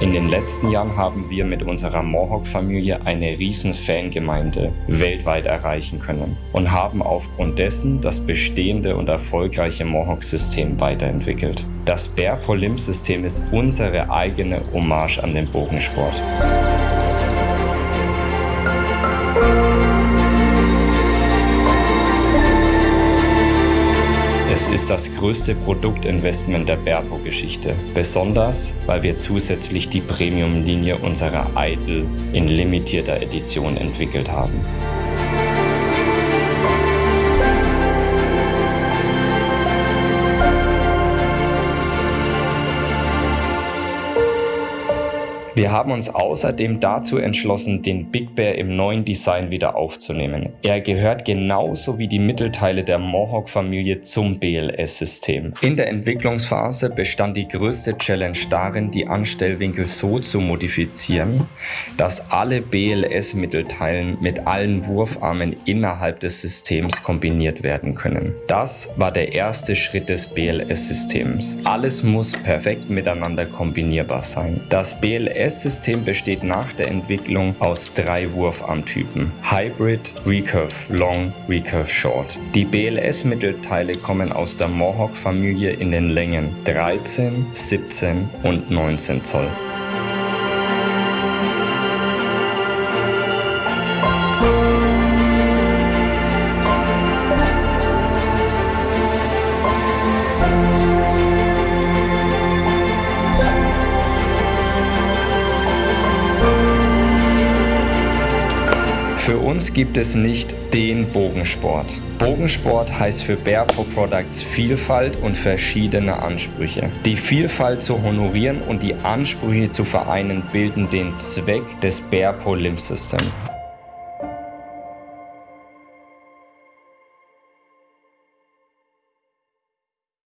In den letzten Jahren haben wir mit unserer Mohawk-Familie eine riesen Fangemeinde weltweit erreichen können und haben aufgrund dessen das bestehende und erfolgreiche Mohawk-System weiterentwickelt. Das Bear Polim-System ist unsere eigene Hommage an den Bogensport. Es ist das größte Produktinvestment der Berpo-Geschichte. Besonders, weil wir zusätzlich die Premium-Linie unserer Idol in limitierter Edition entwickelt haben. Wir haben uns außerdem dazu entschlossen, den Big Bear im neuen Design wieder aufzunehmen. Er gehört genauso wie die Mittelteile der Mohawk-Familie zum BLS-System. In der Entwicklungsphase bestand die größte Challenge darin, die Anstellwinkel so zu modifizieren, dass alle BLS-Mittelteilen mit allen Wurfarmen innerhalb des Systems kombiniert werden können. Das war der erste Schritt des BLS-Systems. Alles muss perfekt miteinander kombinierbar sein. Das BLS BLS-System besteht nach der Entwicklung aus drei Wurfarmtypen. Hybrid, Recurve Long, Recurve Short. Die BLS-Mittelteile kommen aus der Mohawk-Familie in den Längen 13, 17 und 19 Zoll. Für uns gibt es nicht den Bogensport. Bogensport heißt für Bearpo Products Vielfalt und verschiedene Ansprüche. Die Vielfalt zu honorieren und die Ansprüche zu vereinen bilden den Zweck des Bearpo Limb System.